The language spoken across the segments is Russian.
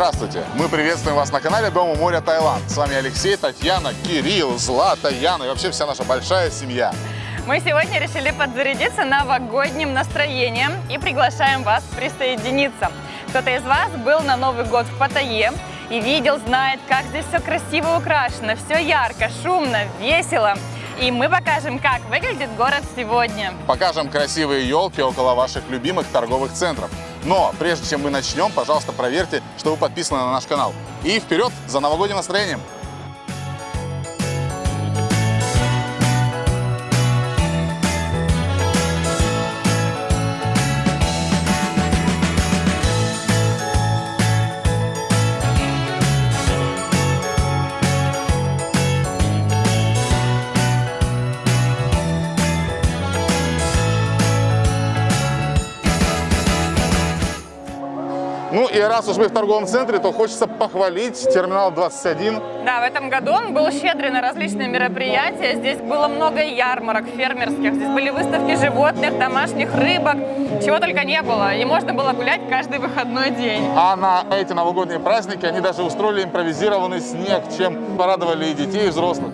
Здравствуйте! Мы приветствуем вас на канале Дома моря Таиланд. С вами Алексей, Татьяна, Кирилл, Злата, Яна и вообще вся наша большая семья. Мы сегодня решили подзарядиться новогодним настроением и приглашаем вас присоединиться. Кто-то из вас был на Новый год в Паттайе и видел, знает, как здесь все красиво украшено, все ярко, шумно, весело. И мы покажем, как выглядит город сегодня. Покажем красивые елки около ваших любимых торговых центров. Но прежде чем мы начнем, пожалуйста, проверьте, что вы подписаны на наш канал. И вперед за новогодним настроением! И раз уж мы в торговом центре, то хочется похвалить терминал 21. Да, в этом году он был щедрый на различные мероприятия. Здесь было много ярмарок фермерских. Здесь были выставки животных, домашних рыбок, чего только не было. И можно было гулять каждый выходной день. А на эти новогодние праздники они даже устроили импровизированный снег, чем порадовали и детей, и взрослых.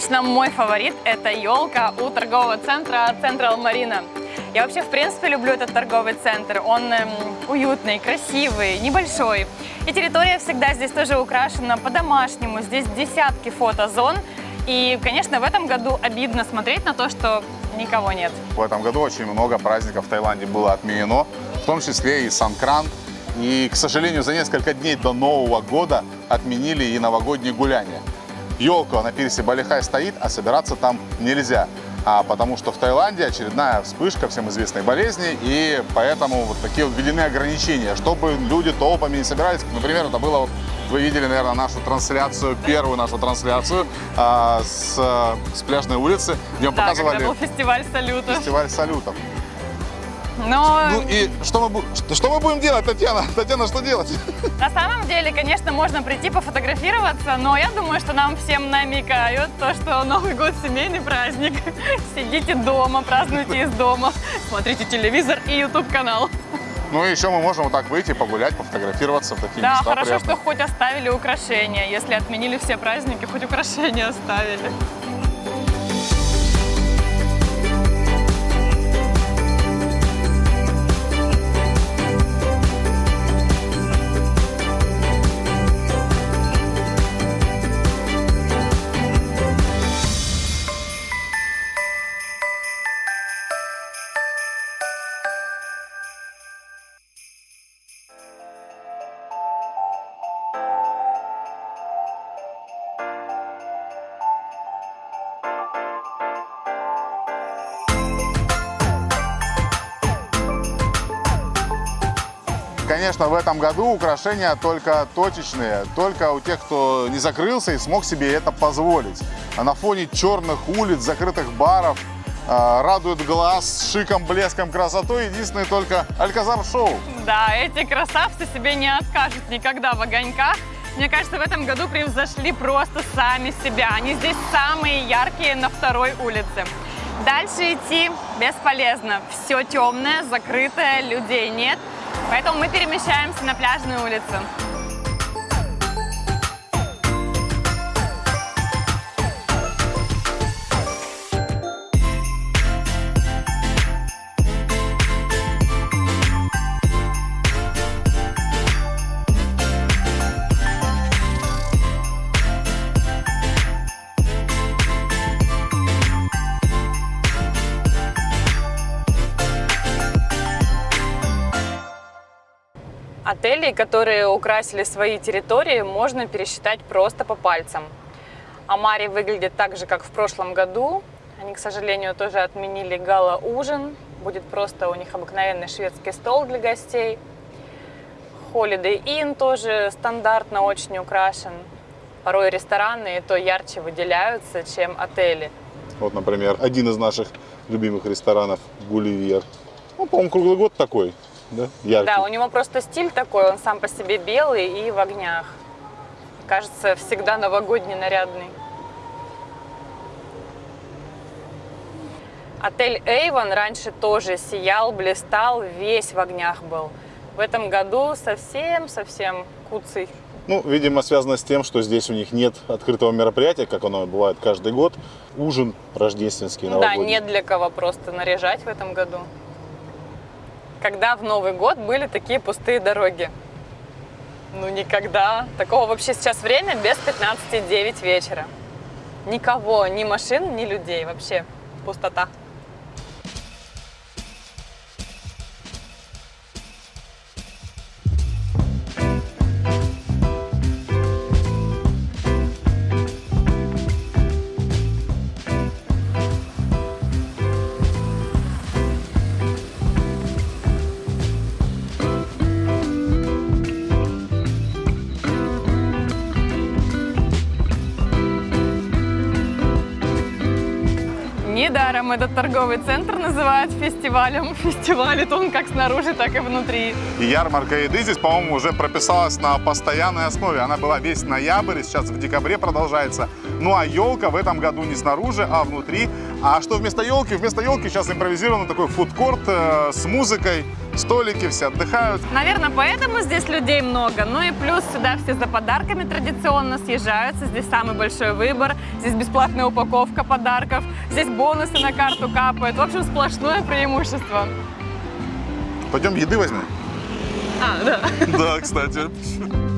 Лично мой фаворит – это елка у торгового центра Central Marina. Я вообще, в принципе, люблю этот торговый центр. Он эм, уютный, красивый, небольшой. И территория всегда здесь тоже украшена по-домашнему. Здесь десятки фотозон. И, конечно, в этом году обидно смотреть на то, что никого нет. В этом году очень много праздников в Таиланде было отменено, в том числе и Санкран. И, к сожалению, за несколько дней до Нового года отменили и новогодние гуляния. Елка на пирсе Балихай стоит, а собираться там нельзя. А потому что в Таиланде очередная вспышка всем известной болезни, и поэтому вот такие вот введены ограничения, чтобы люди толпами не собирались. Например, это было, вот, вы видели, наверное, нашу трансляцию, первую нашу трансляцию а, с, с пляжной улицы, где мы Да, показывали фестиваль салютов. фестиваль салютов. Но Ну и что мы, что мы будем делать, Татьяна? Татьяна, что делать? на самом деле, конечно, можно прийти пофотографироваться, но я думаю, что нам всем намекают то, что Новый год – семейный праздник. Сидите дома, празднуйте из дома, смотрите телевизор и YouTube-канал. Ну и еще мы можем вот так выйти, погулять, пофотографироваться в такие Да, места. хорошо, приятные. что хоть оставили украшения. Если отменили все праздники, хоть украшения оставили. Конечно, в этом году украшения только точечные, только у тех, кто не закрылся и смог себе это позволить. А на фоне черных улиц, закрытых баров э, радует глаз шиком, блеском, красотой единственное только Альказар Шоу. Да, эти красавцы себе не откажут никогда в огоньках. Мне кажется, в этом году превзошли просто сами себя. Они здесь самые яркие на второй улице. Дальше идти бесполезно. Все темное, закрытое, людей нет. Поэтому мы перемещаемся на пляжную улицу. Отелей, которые украсили свои территории, можно пересчитать просто по пальцам. Амари выглядит так же, как в прошлом году. Они, к сожалению, тоже отменили гала-ужин. Будет просто у них обыкновенный шведский стол для гостей. Holiday Inn тоже стандартно очень украшен. Порой рестораны и то ярче выделяются, чем отели. Вот, например, один из наших любимых ресторанов Гулливер. Ну, по-моему, круглый год такой, да? Яркий. Да, у него просто стиль такой, он сам по себе белый и в огнях. Кажется, всегда новогодний, нарядный. Отель Эйвон раньше тоже сиял, блистал, весь в огнях был. В этом году совсем-совсем куцый. Ну, видимо, связано с тем, что здесь у них нет открытого мероприятия, как оно бывает каждый год. Ужин рождественский, Да, новогодний. нет для кого просто наряжать в этом году. Когда в Новый год были такие пустые дороги? Ну, никогда. Такого вообще сейчас время без 15-9 вечера. Никого, ни машин, ни людей. Вообще пустота. Недаром этот торговый центр называют фестивалем. Фестивалит он как снаружи, так и внутри. И ярмарка еды здесь, по-моему, уже прописалась на постоянной основе. Она была весь ноябрь, сейчас в декабре продолжается. Ну а елка в этом году не снаружи, а внутри. А что вместо елки? Вместо елки сейчас импровизированный такой фудкорт э, с музыкой, столики, все отдыхают. Наверное, поэтому здесь людей много. Ну и плюс сюда все за подарками традиционно съезжаются. Здесь самый большой выбор. Здесь бесплатная упаковка подарков. Здесь бонусы на карту капают. В общем, сплошное преимущество. Пойдем еды возьмем. А, да. Да, кстати.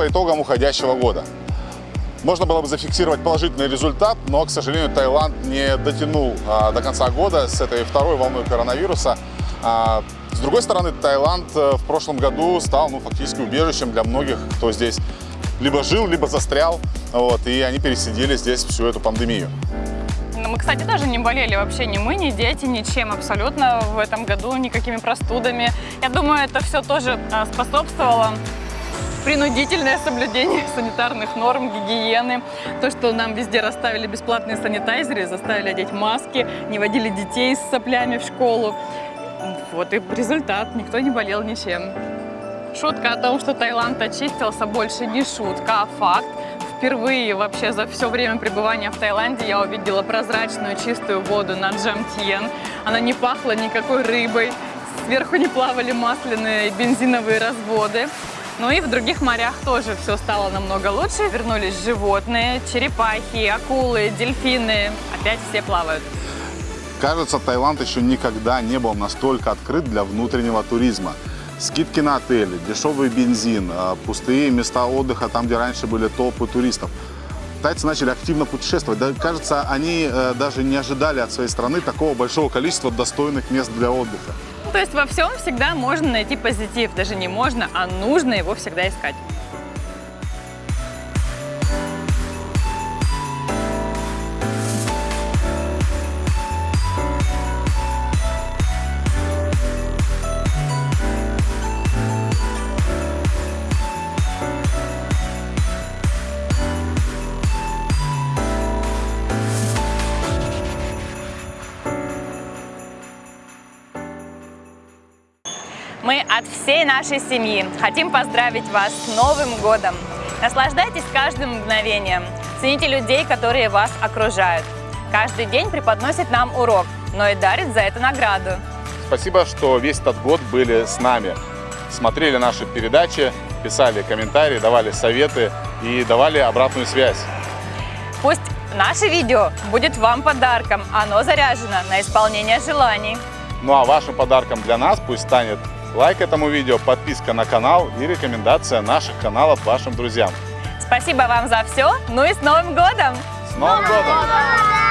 По итогам уходящего года? Можно было бы зафиксировать положительный результат, но, к сожалению, Таиланд не дотянул а, до конца года с этой второй волной коронавируса. А, с другой стороны, Таиланд э, в прошлом году стал ну, фактически убежищем для многих, кто здесь либо жил, либо застрял, вот, и они пересидели здесь всю эту пандемию. Ну, Мы, кстати, тоже не болели вообще ни мы, ни дети, ничем абсолютно в этом году, никакими простудами. Я думаю, это все тоже а, способствовало принудительное соблюдение санитарных норм, гигиены, то, что нам везде расставили бесплатные санитайзеры, заставили одеть маски, не водили детей с соплями в школу. Вот и результат, никто не болел ничем. Шутка о том, что Таиланд очистился, больше не шутка, а факт. Впервые вообще за все время пребывания в Таиланде я увидела прозрачную чистую воду на Джамтьен. Она не пахла никакой рыбой, сверху не плавали масляные бензиновые разводы. Ну и в других морях тоже все стало намного лучше. Вернулись животные, черепахи, акулы, дельфины. Опять все плавают. Кажется, Таиланд еще никогда не был настолько открыт для внутреннего туризма. Скидки на отели, дешевый бензин, а, пустые места отдыха там, где раньше были толпы туристов. Тайцы начали активно путешествовать. Да, кажется, они э, даже не ожидали от своей страны такого большого количества достойных мест для отдыха. То есть во всем всегда можно найти позитив. Даже не можно, а нужно его всегда искать. Мы от всей нашей семьи хотим поздравить вас с Новым годом. Наслаждайтесь каждым мгновением. Цените людей, которые вас окружают. Каждый день преподносит нам урок, но и дарит за это награду. Спасибо, что весь этот год были с нами. Смотрели наши передачи, писали комментарии, давали советы и давали обратную связь. Пусть наше видео будет вам подарком. Оно заряжено на исполнение желаний. Ну а вашим подарком для нас пусть станет лайк этому видео, подписка на канал и рекомендация наших каналов вашим друзьям. Спасибо вам за все. Ну и с Новым годом! С Новым годом!